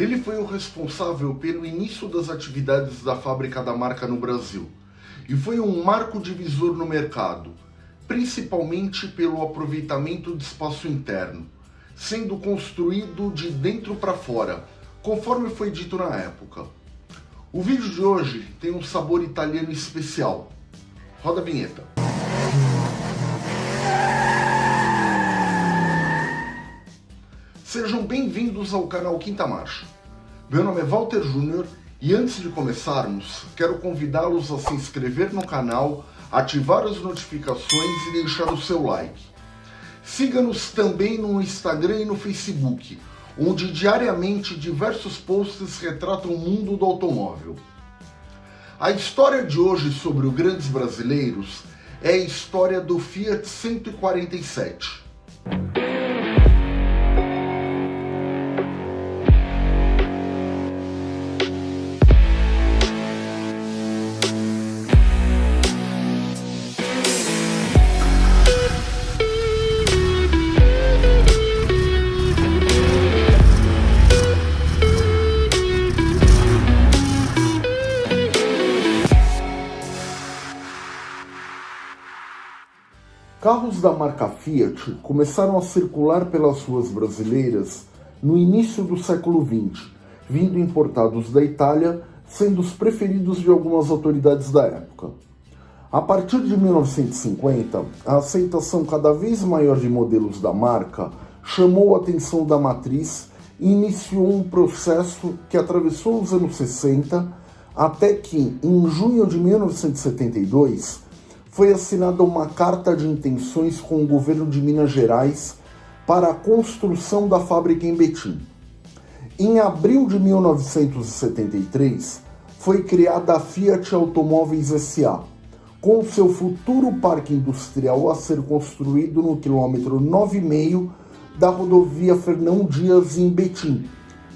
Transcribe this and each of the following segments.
Ele foi o responsável pelo início das atividades da fábrica da marca no Brasil e foi um marco divisor no mercado, principalmente pelo aproveitamento de espaço interno, sendo construído de dentro para fora, conforme foi dito na época. O vídeo de hoje tem um sabor italiano especial. Roda a vinheta. Sejam bem-vindos ao canal Quinta Marcha. Meu nome é Walter Júnior e antes de começarmos, quero convidá-los a se inscrever no canal, ativar as notificações e deixar o seu like. Siga-nos também no Instagram e no Facebook, onde diariamente diversos posts retratam o mundo do automóvel. A história de hoje sobre o Grandes Brasileiros é a história do Fiat 147. Carros da marca Fiat começaram a circular pelas ruas brasileiras no início do século XX, vindo importados da Itália, sendo os preferidos de algumas autoridades da época. A partir de 1950, a aceitação cada vez maior de modelos da marca chamou a atenção da matriz e iniciou um processo que atravessou os anos 60 até que, em junho de 1972, foi assinada uma carta de intenções com o governo de Minas Gerais para a construção da fábrica em Betim. Em abril de 1973, foi criada a Fiat Automóveis SA, com seu futuro parque industrial a ser construído no quilômetro 9,5 da rodovia Fernão Dias em Betim,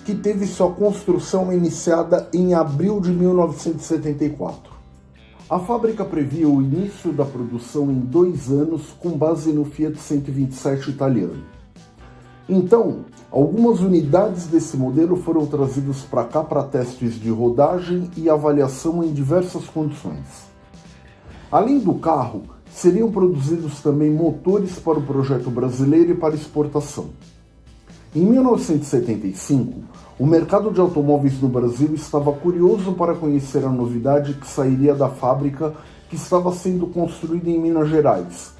que teve sua construção iniciada em abril de 1974. A fábrica previa o início da produção em dois anos com base no Fiat 127 italiano. Então, algumas unidades desse modelo foram trazidas para cá para testes de rodagem e avaliação em diversas condições. Além do carro, seriam produzidos também motores para o projeto brasileiro e para exportação. Em 1975, o mercado de automóveis no Brasil estava curioso para conhecer a novidade que sairia da fábrica que estava sendo construída em Minas Gerais,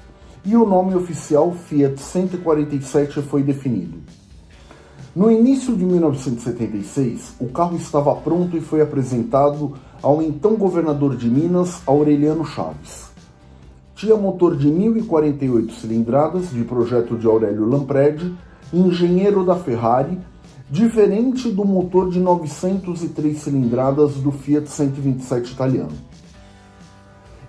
e o nome oficial Fiat 147 foi definido. No início de 1976, o carro estava pronto e foi apresentado ao então governador de Minas, Aureliano Chaves. Tinha motor de 1048 cilindradas, de projeto de Aurélio Lampredi, engenheiro da Ferrari, diferente do motor de 903 cilindradas do Fiat 127 italiano.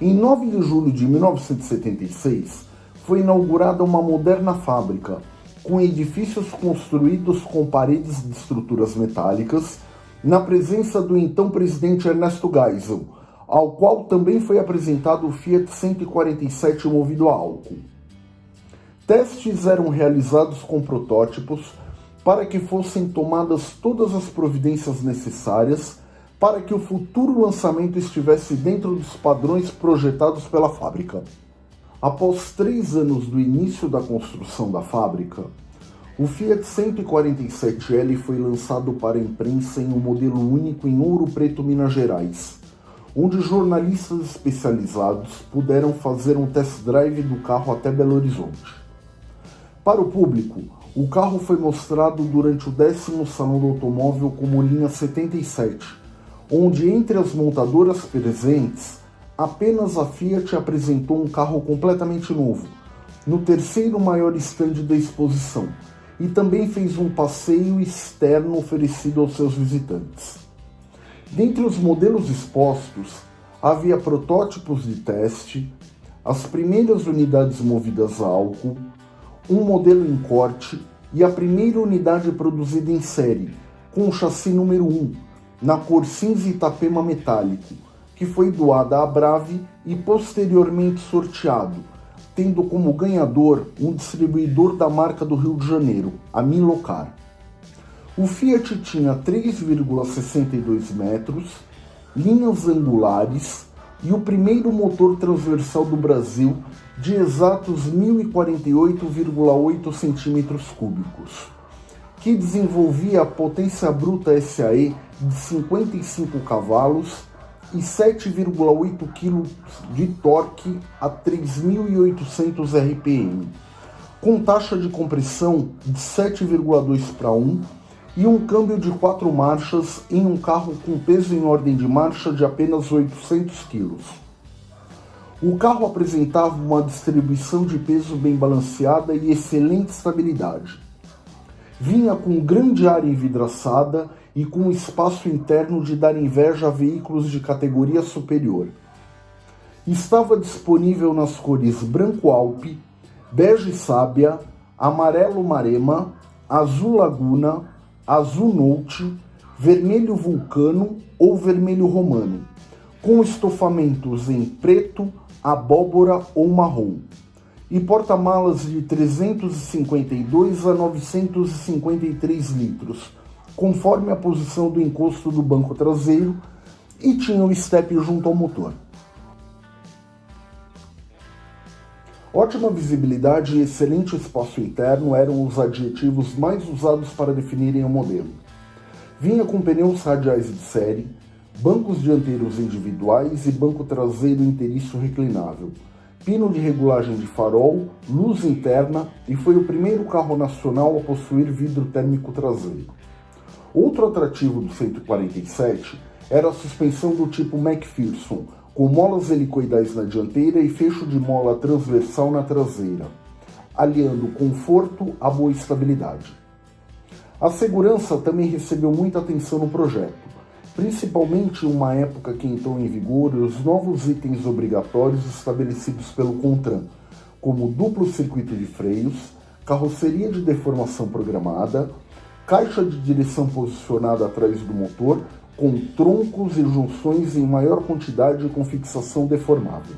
Em 9 de julho de 1976, foi inaugurada uma moderna fábrica, com edifícios construídos com paredes de estruturas metálicas, na presença do então presidente Ernesto Geisel, ao qual também foi apresentado o Fiat 147 movido a álcool. Testes eram realizados com protótipos para que fossem tomadas todas as providências necessárias para que o futuro lançamento estivesse dentro dos padrões projetados pela fábrica. Após três anos do início da construção da fábrica, o Fiat 147L foi lançado para a imprensa em um modelo único em Ouro Preto, Minas Gerais, onde jornalistas especializados puderam fazer um test drive do carro até Belo Horizonte. Para o público, o carro foi mostrado durante o décimo Salão do Automóvel como linha 77, onde entre as montadoras presentes, apenas a Fiat apresentou um carro completamente novo, no terceiro maior estande da exposição, e também fez um passeio externo oferecido aos seus visitantes. Dentre os modelos expostos, havia protótipos de teste, as primeiras unidades movidas a álcool, um modelo em corte e a primeira unidade produzida em série, com o chassi número 1, na cor cinza Itapema metálico, que foi doada à Brave e posteriormente sorteado, tendo como ganhador um distribuidor da marca do Rio de Janeiro, a Milocar. O Fiat tinha 3,62 metros, linhas angulares e o primeiro motor transversal do Brasil de exatos 1048,8 centímetros cúbicos, que desenvolvia a potência bruta SAE de 55 cavalos e 7,8 kg de torque a 3.800 RPM, com taxa de compressão de 7,2 para 1 e um câmbio de quatro marchas em um carro com peso em ordem de marcha de apenas 800 kg. O carro apresentava uma distribuição de peso bem balanceada e excelente estabilidade. Vinha com grande área envidraçada e com espaço interno de dar inveja a veículos de categoria superior. Estava disponível nas cores branco alpe, bege sábia, amarelo marema, azul laguna, azul note, vermelho vulcano ou vermelho romano, com estofamentos em preto, abóbora ou marrom, e porta-malas de 352 a 953 litros, conforme a posição do encosto do banco traseiro, e tinha o step junto ao motor. Ótima visibilidade e excelente espaço interno eram os adjetivos mais usados para definirem o modelo. Vinha com pneus radiais de série, bancos dianteiros individuais e banco traseiro inteiriço reclinável, pino de regulagem de farol, luz interna e foi o primeiro carro nacional a possuir vidro térmico traseiro. Outro atrativo do 147 era a suspensão do tipo McPherson, com molas helicoidais na dianteira e fecho de mola transversal na traseira, aliando conforto à boa estabilidade. A segurança também recebeu muita atenção no projeto principalmente em uma época que entrou em vigor os novos itens obrigatórios estabelecidos pelo CONTRAN, como duplo circuito de freios, carroceria de deformação programada, caixa de direção posicionada atrás do motor, com troncos e junções em maior quantidade com fixação deformável.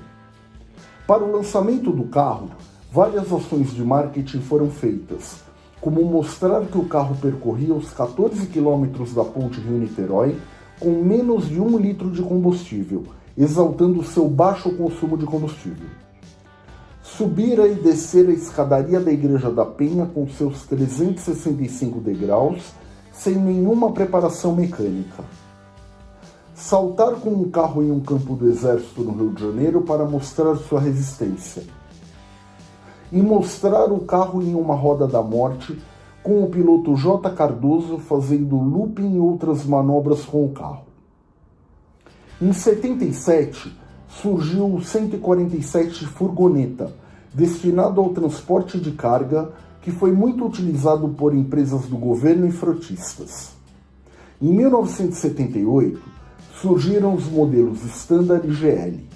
Para o lançamento do carro, várias ações de marketing foram feitas, como mostrar que o carro percorria os 14 quilômetros da ponte Rio-Niterói com menos de um litro de combustível, exaltando seu baixo consumo de combustível. Subir e descer a escadaria da Igreja da Penha com seus 365 degraus, sem nenhuma preparação mecânica. Saltar com um carro em um campo do exército no Rio de Janeiro para mostrar sua resistência. E mostrar o carro em uma roda da morte com o piloto J. Cardoso fazendo looping e outras manobras com o carro. Em 77, surgiu o 147 Furgoneta, destinado ao transporte de carga, que foi muito utilizado por empresas do governo e frotistas. Em 1978, surgiram os modelos Standard e GL.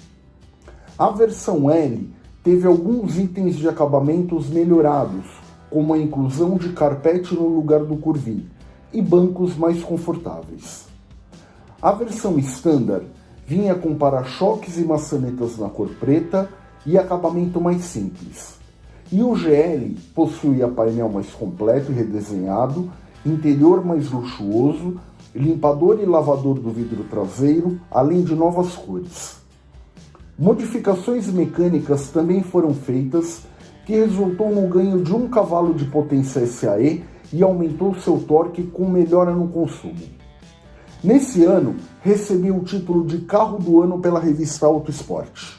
A versão L teve alguns itens de acabamentos melhorados, como a inclusão de carpete no lugar do curvim e bancos mais confortáveis. A versão standard vinha com para-choques e maçanetas na cor preta e acabamento mais simples. E o GL possuía painel mais completo e redesenhado, interior mais luxuoso, limpador e lavador do vidro traseiro, além de novas cores. Modificações mecânicas também foram feitas que resultou no ganho de um cavalo de potência SAE e aumentou seu torque com melhora no consumo. Nesse ano, recebeu o título de carro do ano pela revista Auto Sport.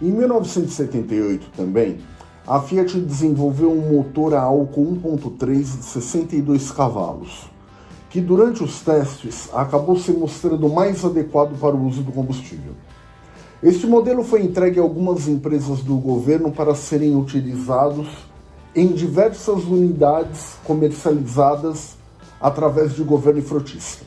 Em 1978 também, a Fiat desenvolveu um motor a álcool 1.3 de 62 cavalos, que durante os testes acabou se mostrando mais adequado para o uso do combustível. Este modelo foi entregue a algumas empresas do governo para serem utilizados em diversas unidades comercializadas através de governo e frotista.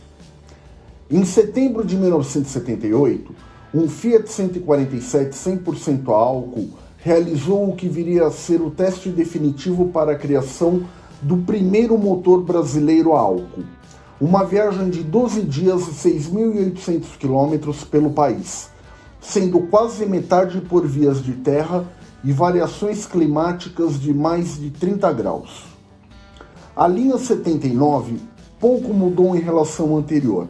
Em setembro de 1978, um Fiat 147 100% a álcool realizou o que viria a ser o teste definitivo para a criação do primeiro motor brasileiro a álcool. Uma viagem de 12 dias e 6.800 quilômetros pelo país sendo quase metade por vias de terra e variações climáticas de mais de 30 graus. A linha 79 pouco mudou em relação ao anterior.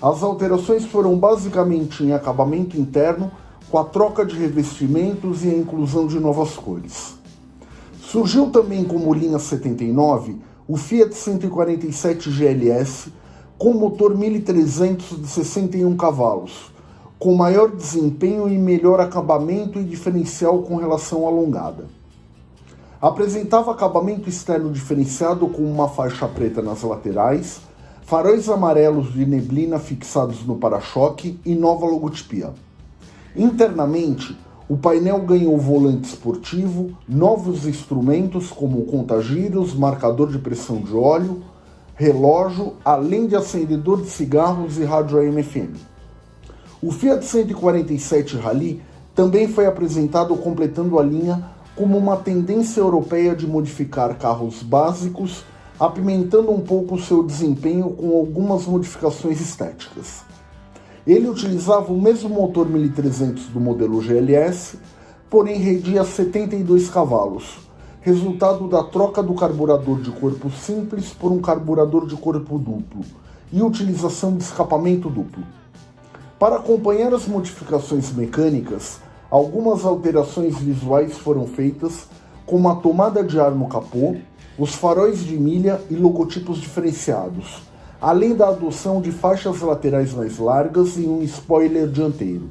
As alterações foram basicamente em acabamento interno, com a troca de revestimentos e a inclusão de novas cores. Surgiu também como linha 79 o Fiat 147 GLS com motor 1300 de 61 cavalos, com maior desempenho e melhor acabamento e diferencial com relação à longada. Apresentava acabamento externo diferenciado com uma faixa preta nas laterais, faróis amarelos de neblina fixados no para-choque e nova logotipia. Internamente, o painel ganhou volante esportivo, novos instrumentos como contagiros, marcador de pressão de óleo, relógio, além de acendedor de cigarros e rádio AM/FM. O Fiat 147 Rally também foi apresentado completando a linha como uma tendência europeia de modificar carros básicos, apimentando um pouco seu desempenho com algumas modificações estéticas. Ele utilizava o mesmo motor 1300 do modelo GLS, porém rendia 72 cavalos, resultado da troca do carburador de corpo simples por um carburador de corpo duplo e utilização de escapamento duplo. Para acompanhar as modificações mecânicas, algumas alterações visuais foram feitas, como a tomada de ar no capô, os faróis de milha e logotipos diferenciados, além da adoção de faixas laterais mais largas e um spoiler dianteiro.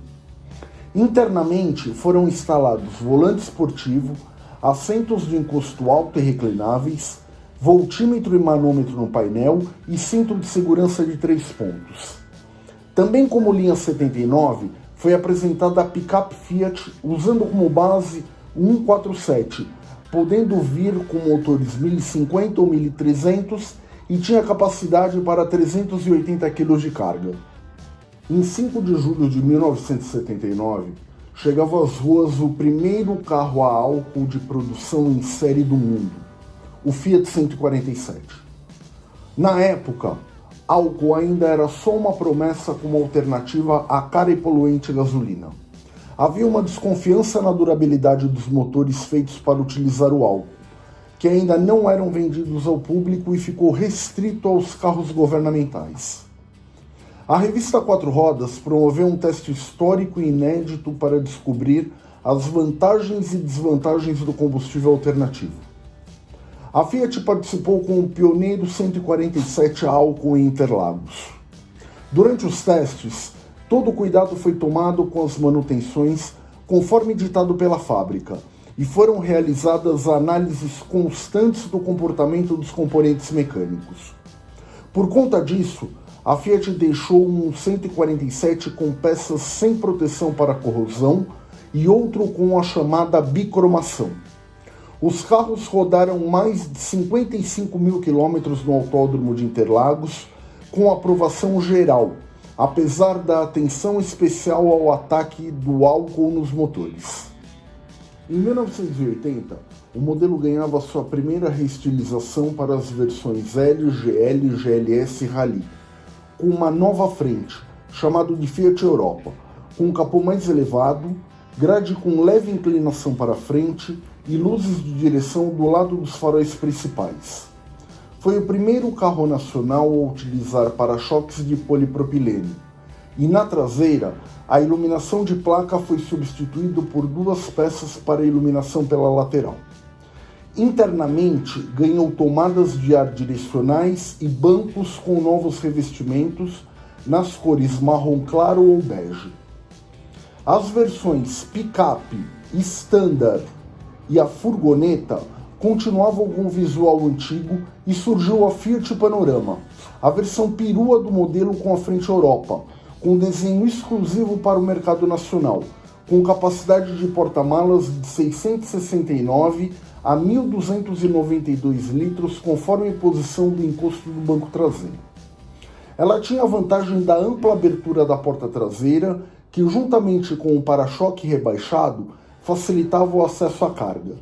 Internamente foram instalados volante esportivo, assentos de encosto alto e reclináveis, voltímetro e manômetro no painel e cinto de segurança de três pontos. Também como linha 79, foi apresentada a picape Fiat usando como base 147, podendo vir com motores 1050 ou 1300 e tinha capacidade para 380 kg de carga. Em 5 de julho de 1979, chegava às ruas o primeiro carro a álcool de produção em série do mundo, o Fiat 147. Na época, álcool ainda era só uma promessa como alternativa à cara e poluente gasolina. Havia uma desconfiança na durabilidade dos motores feitos para utilizar o álcool, que ainda não eram vendidos ao público e ficou restrito aos carros governamentais. A revista Quatro Rodas promoveu um teste histórico e inédito para descobrir as vantagens e desvantagens do combustível alternativo. A Fiat participou com o pioneiro 147 álcool em Interlagos. Durante os testes, todo cuidado foi tomado com as manutenções conforme ditado pela fábrica e foram realizadas análises constantes do comportamento dos componentes mecânicos. Por conta disso, a Fiat deixou um 147 com peças sem proteção para corrosão e outro com a chamada bicromação. Os carros rodaram mais de 55 mil quilômetros no Autódromo de Interlagos, com aprovação geral, apesar da atenção especial ao ataque do álcool nos motores. Em 1980, o modelo ganhava sua primeira reestilização para as versões L, GL, GLS e Rally, com uma nova frente, chamado de Fiat Europa, com um capô mais elevado, grade com leve inclinação para frente e luzes de direção do lado dos faróis principais. Foi o primeiro carro nacional a utilizar para-choques de polipropilene, e na traseira, a iluminação de placa foi substituída por duas peças para iluminação pela lateral. Internamente, ganhou tomadas de ar direcionais e bancos com novos revestimentos nas cores marrom claro ou bege. As versões picape, standard e a furgoneta continuavam com o visual antigo e surgiu a Fiat Panorama, a versão perua do modelo com a frente Europa, com desenho exclusivo para o mercado nacional, com capacidade de porta-malas de 669 a 1.292 litros, conforme a posição do encosto do banco traseiro. Ela tinha a vantagem da ampla abertura da porta traseira, que juntamente com o para-choque rebaixado facilitava o acesso à carga.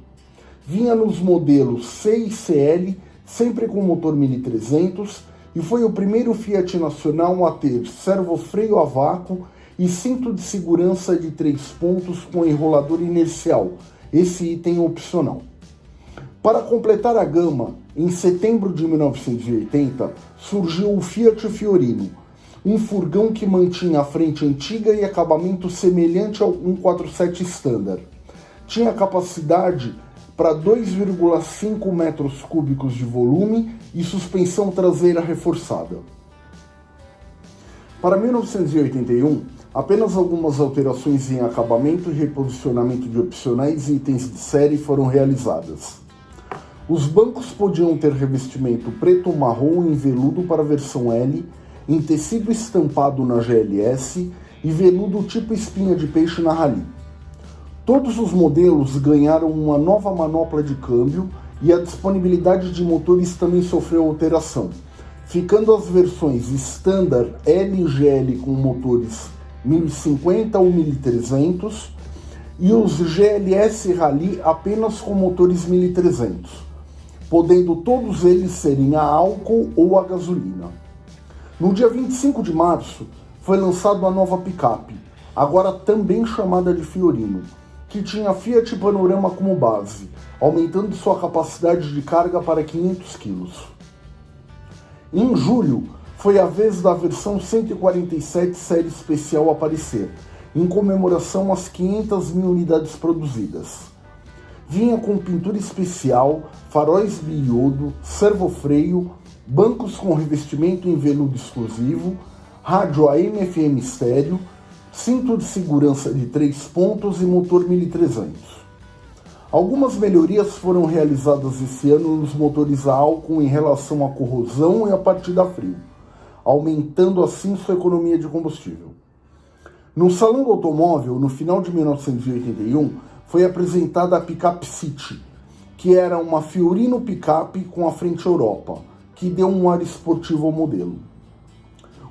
Vinha nos modelos C e CL, sempre com motor 1300, e foi o primeiro Fiat nacional a ter servo-freio a vácuo e cinto de segurança de três pontos com enrolador inercial, esse item opcional. Para completar a gama, em setembro de 1980, surgiu o Fiat Fiorino, um furgão que mantinha a frente antiga e acabamento semelhante ao 147 Standard. Tinha capacidade para 2,5 metros cúbicos de volume e suspensão traseira reforçada. Para 1981, apenas algumas alterações em acabamento e reposicionamento de opcionais e itens de série foram realizadas. Os bancos podiam ter revestimento preto marrom em veludo para a versão L, em tecido estampado na GLS e veludo tipo espinha de peixe na Rally. Todos os modelos ganharam uma nova manopla de câmbio e a disponibilidade de motores também sofreu alteração ficando as versões Standard L e GL com motores 1050 ou 1300 e os GLS Rally apenas com motores 1300, podendo todos eles serem a álcool ou a gasolina. No dia 25 de março foi lançada a nova picape, agora também chamada de Fiorino, que tinha Fiat Panorama como base, aumentando sua capacidade de carga para 500 kg. Em julho, foi a vez da versão 147 série especial aparecer, em comemoração às 500 mil unidades produzidas. Vinha com pintura especial, faróis biodo, servofreio, bancos com revestimento em veludo exclusivo, rádio AM/FM estéreo, cinto de segurança de 3 pontos e motor 1300. Algumas melhorias foram realizadas esse ano nos motores a álcool em relação à corrosão e à partida a frio, aumentando assim sua economia de combustível. No Salão do Automóvel, no final de 1981, foi apresentada a Pickup City, que era uma Fiorino picape com a frente Europa, que deu um ar esportivo ao modelo.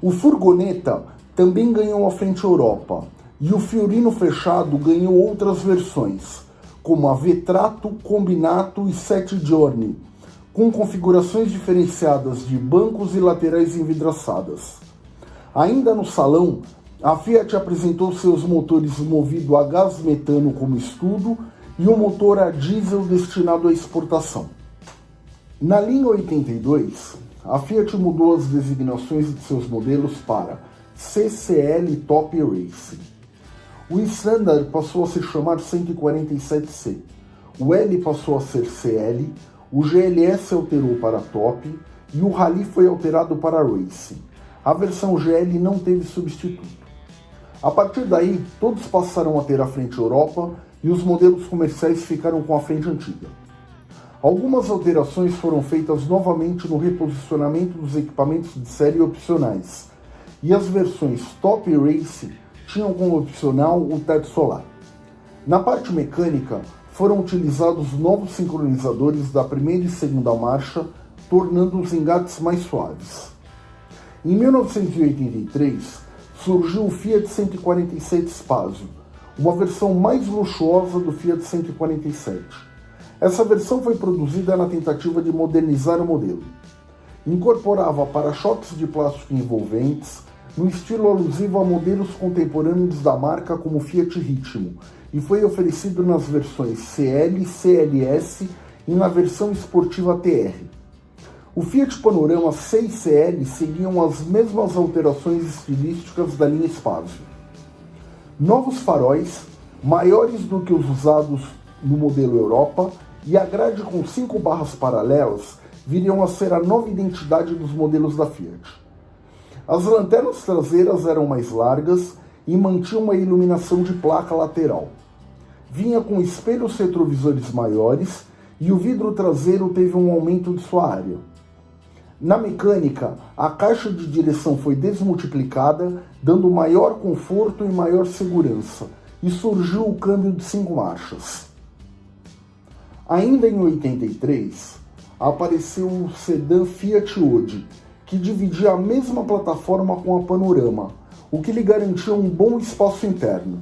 O Furgoneta também ganhou a frente Europa, e o Fiorino fechado ganhou outras versões, como a Vetrato, Combinato e Sete Giorni, com configurações diferenciadas de bancos e laterais envidraçadas. Ainda no salão, a Fiat apresentou seus motores movido a gás metano como estudo e um motor a diesel destinado à exportação. Na linha 82, a Fiat mudou as designações de seus modelos para CCL Top Racing. O Standard passou a se chamar 147C, o L passou a ser CL, o GLS alterou para Top e o Rally foi alterado para Racing. A versão GL não teve substituto. A partir daí, todos passaram a ter a frente Europa e os modelos comerciais ficaram com a frente antiga. Algumas alterações foram feitas novamente no reposicionamento dos equipamentos de série opcionais, e as versões Top Race tinham como opcional o teto solar. Na parte mecânica, foram utilizados novos sincronizadores da primeira e segunda marcha, tornando os engates mais suaves. Em 1983, surgiu o Fiat 147 Spazio, uma versão mais luxuosa do Fiat 147. Essa versão foi produzida na tentativa de modernizar o modelo. Incorporava para-choques de plástico envolventes, no estilo alusivo a modelos contemporâneos da marca como Fiat Ritmo, e foi oferecido nas versões CL, CLS e na versão esportiva TR. O Fiat Panorama 6CL seguiam as mesmas alterações estilísticas da linha Spazio. Novos faróis, maiores do que os usados no modelo Europa, e a grade com cinco barras paralelas viriam a ser a nova identidade dos modelos da Fiat. As lanternas traseiras eram mais largas e mantinham uma iluminação de placa lateral. Vinha com espelhos retrovisores maiores e o vidro traseiro teve um aumento de sua área. Na mecânica, a caixa de direção foi desmultiplicada, dando maior conforto e maior segurança, e surgiu o câmbio de cinco marchas. Ainda em 83, apareceu o sedã Fiat Ode, que dividia a mesma plataforma com a Panorama, o que lhe garantia um bom espaço interno.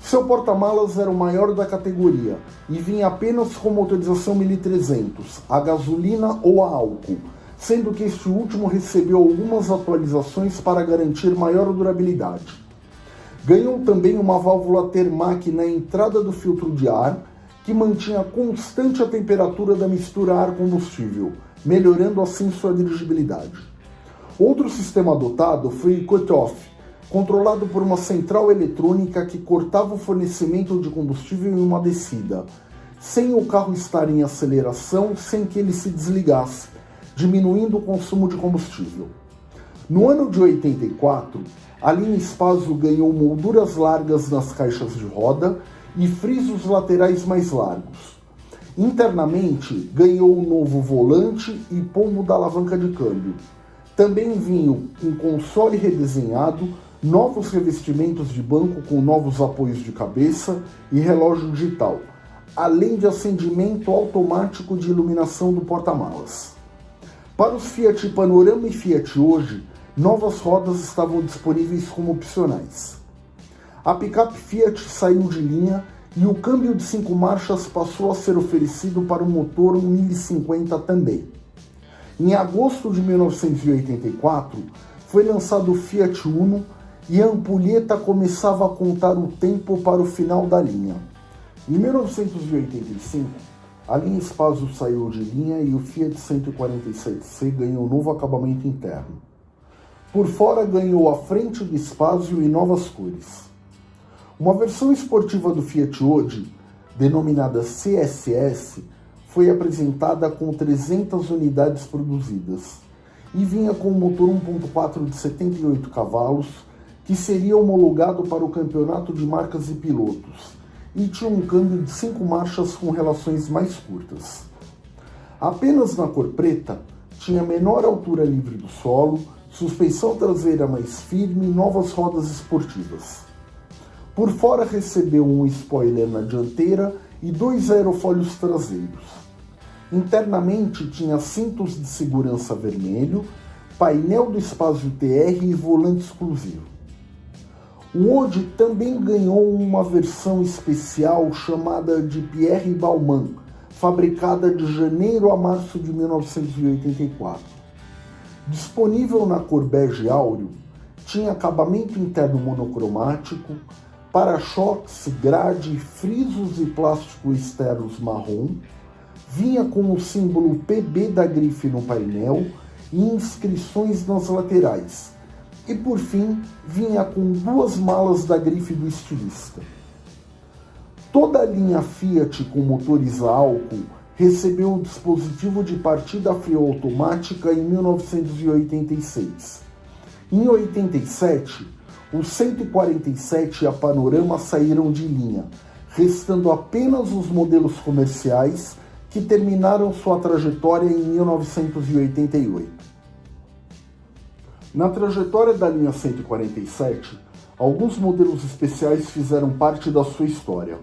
Seu porta-malas era o maior da categoria e vinha apenas com motorização 1300, a gasolina ou a álcool, sendo que este último recebeu algumas atualizações para garantir maior durabilidade. Ganhou também uma válvula Termac na entrada do filtro de ar, que mantinha constante a temperatura da mistura ar-combustível, melhorando assim sua dirigibilidade. Outro sistema adotado foi o cut-off, controlado por uma central eletrônica que cortava o fornecimento de combustível em uma descida, sem o carro estar em aceleração sem que ele se desligasse, diminuindo o consumo de combustível. No ano de 84, a linha Spazio ganhou molduras largas nas caixas de roda e frisos laterais mais largos. Internamente, ganhou um novo volante e pombo da alavanca de câmbio. Também vinham um console redesenhado, novos revestimentos de banco com novos apoios de cabeça e relógio digital, além de acendimento automático de iluminação do porta-malas. Para os Fiat Panorama e Fiat Hoje, novas rodas estavam disponíveis como opcionais. A picape Fiat saiu de linha e o câmbio de cinco marchas passou a ser oferecido para o motor 1050 também. Em agosto de 1984, foi lançado o Fiat Uno e a ampulheta começava a contar o tempo para o final da linha. Em 1985, a linha Spazio saiu de linha e o Fiat 147C ganhou um novo acabamento interno. Por fora ganhou a frente do Spazio e novas cores. Uma versão esportiva do Fiat Ode, denominada CSS, foi apresentada com 300 unidades produzidas e vinha com um motor 1.4 de 78 cavalos que seria homologado para o campeonato de marcas e pilotos e tinha um câmbio de 5 marchas com relações mais curtas. Apenas na cor preta, tinha menor altura livre do solo, suspensão traseira mais firme e novas rodas esportivas. Por fora recebeu um spoiler na dianteira e dois aerofólios traseiros. Internamente tinha cintos de segurança vermelho, painel do espaço TR e volante exclusivo. O Ode também ganhou uma versão especial chamada de Pierre Balmain, fabricada de janeiro a março de 1984. Disponível na cor bege áureo, tinha acabamento interno monocromático, para-choques, grade, frisos e plástico externos marrom, vinha com o símbolo PB da grife no painel e inscrições nas laterais, e por fim vinha com duas malas da grife do estilista. Toda a linha Fiat com motores a álcool recebeu o dispositivo de partida frio automática em 1986. Em 87, o 147 e a Panorama saíram de linha, restando apenas os modelos comerciais que terminaram sua trajetória em 1988. Na trajetória da linha 147, alguns modelos especiais fizeram parte da sua história.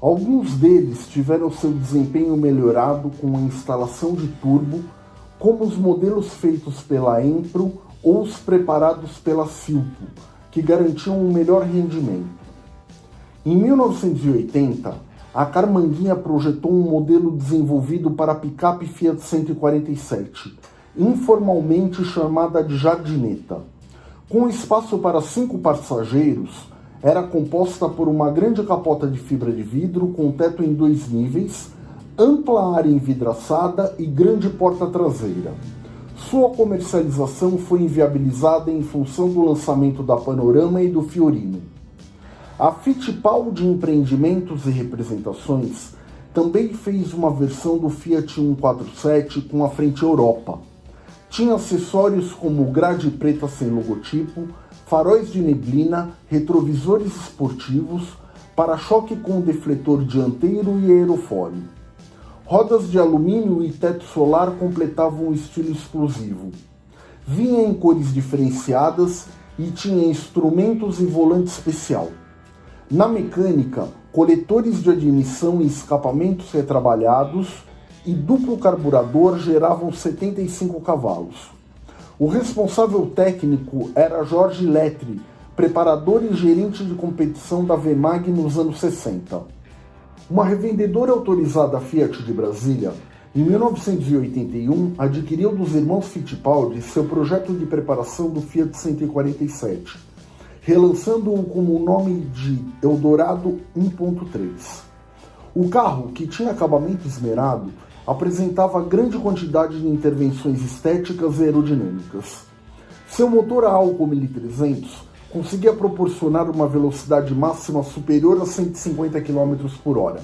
Alguns deles tiveram seu desempenho melhorado com a instalação de turbo, como os modelos feitos pela Empro ou os preparados pela Silpo, que garantiam um melhor rendimento. Em 1980, a Carmanguinha projetou um modelo desenvolvido para a picape Fiat 147, informalmente chamada de Jardineta. Com espaço para cinco passageiros, era composta por uma grande capota de fibra de vidro com teto em dois níveis, ampla área envidraçada e grande porta traseira. Sua comercialização foi inviabilizada em função do lançamento da Panorama e do Fiorino. A Fittipaldi Empreendimentos e Representações também fez uma versão do Fiat 147 com a frente Europa. Tinha acessórios como grade preta sem logotipo, faróis de neblina, retrovisores esportivos, para-choque com defletor dianteiro e aerofólio. Rodas de alumínio e teto solar completavam o estilo exclusivo. Vinha em cores diferenciadas e tinha instrumentos e volante especial. Na mecânica, coletores de admissão e escapamentos retrabalhados e duplo carburador geravam 75 cavalos. O responsável técnico era Jorge Letri, preparador e gerente de competição da VMAG nos anos 60. Uma revendedora autorizada Fiat de Brasília, em 1981, adquiriu dos irmãos Fittipaldi seu projeto de preparação do Fiat 147, relançando-o com o nome de Eldorado 1.3. O carro, que tinha acabamento esmerado, apresentava grande quantidade de intervenções estéticas e aerodinâmicas. Seu motor a álcool 1300 conseguia proporcionar uma velocidade máxima superior a 150 km por hora.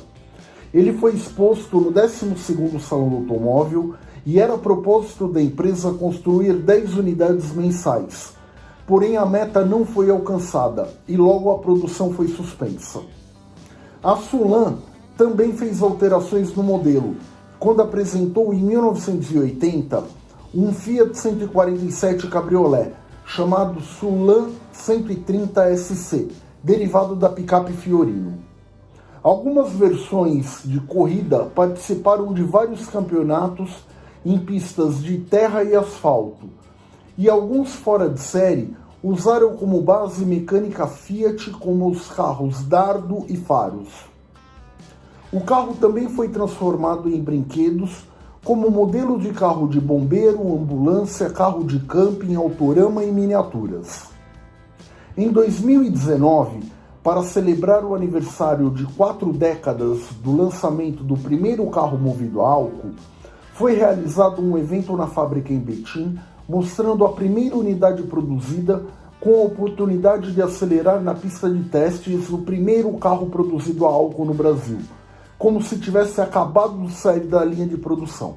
Ele foi exposto no 12º Salão do Automóvel e era propósito da empresa construir 10 unidades mensais. Porém, a meta não foi alcançada e logo a produção foi suspensa. A Sulan também fez alterações no modelo, quando apresentou em 1980 um Fiat 147 Cabriolet, chamado Sulan 130 SC, derivado da picape Fiorino. Algumas versões de corrida participaram de vários campeonatos em pistas de terra e asfalto, e alguns fora de série usaram como base mecânica Fiat como os carros Dardo e Faros. O carro também foi transformado em brinquedos como modelo de carro de bombeiro, ambulância, carro de camping, autorama e miniaturas. Em 2019, para celebrar o aniversário de quatro décadas do lançamento do primeiro carro movido a álcool, foi realizado um evento na fábrica em Betim, mostrando a primeira unidade produzida com a oportunidade de acelerar na pista de testes o primeiro carro produzido a álcool no Brasil, como se tivesse acabado de sair da linha de produção.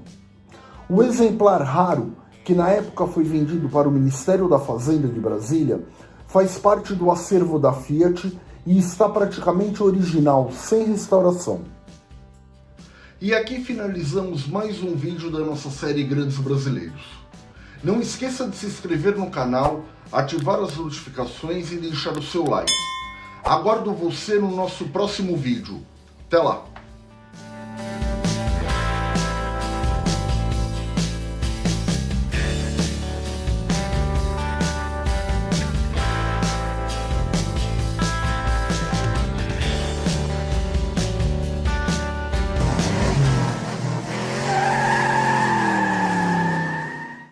O exemplar raro, que na época foi vendido para o Ministério da Fazenda de Brasília, faz parte do acervo da Fiat e está praticamente original, sem restauração. E aqui finalizamos mais um vídeo da nossa série Grandes Brasileiros. Não esqueça de se inscrever no canal, ativar as notificações e deixar o seu like. Aguardo você no nosso próximo vídeo. Até lá!